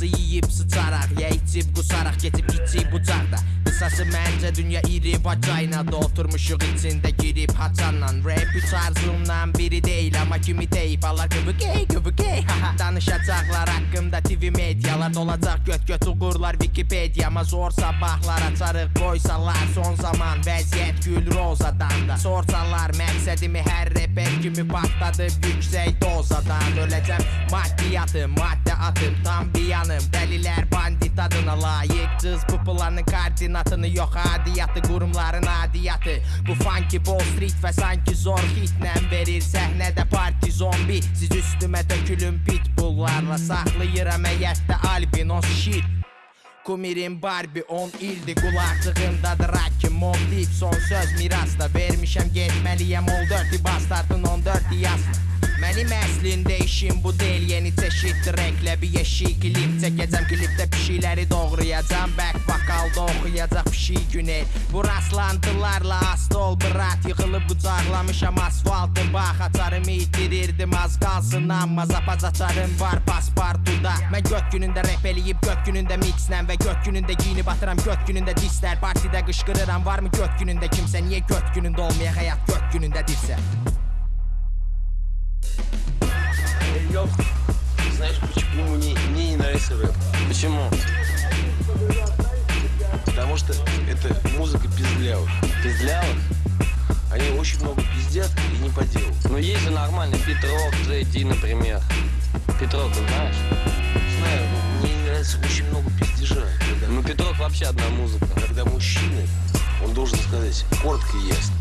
Hamısı yiyip sıçaraq Ya içib qusaraq geçib içib bucaqda Qısası məncə dünya iri vacayna da Oturmuşuq içində girib haçanla. Rap üç arzumdan biri değil Ama kimi deyip Allah gıvıgey gıvıgey haha. Danışacaqlar haqqımda TV medyalar Dolacaq göt göt uğurlar Wikipediyama Zor sabahlar açarıq qoysalar Son zaman vəziyyət gül rozadan da. Sorsalar məqsədimi hər reper kimi patladım Yüksək dozadan. Öləcəm Maddiyatı maddə atım tam bir yanım. Dəlilər bandit adına layık. Cız bu planın koordinatını Yox adiyyatı qurumların adiyyatı Bu funky Wall Street və sanki zor hitlə verir. Səhnədə parti zombi. Siz üstümə dökülün pitbulllarla Saxlayıram həyətdə albinos shit. Kumirim Barbie 10 ildi Qulaqcığındadır Rocky Mob deyib son söz mirasda Vermişəm getməliyəm ol 4 bastardın 14 yazma Mənim əslində işim bu deyil, yeni çeşidli rənglə bir yeşik klip çəkəcəm klipdə pişikləri doğrayacam, back vokalda oxuyacaq pişik günel. Bu rastlantılarla asta ol brat, yıxılıb bucaqlamışam asfaltı, bax açarımı itirirdim az qalsın amma zapaz açarım var paspartuda. Mən göt günündə rep eləyib göt günündə mixlə və göt günündə giyinib atıram. Göt günündə dislər partidə qışqırıram varmı göt günündə kimsə niyə göt günündə olmaya həyat göt günündə dilsə. Нравится рэп? Почему? Потому что это музыка пиздлявых. Пиздлявых? Они очень много пиздят и не по делу. Ну есть же нормальный Петров, Джей Ди, например. Петров, ты знаешь? Знаю, но мне не нравится очень много пиздежа. Когда, Ну Петров вообще одна музыка. когда мужчина, он должен сказать коротко и ясно.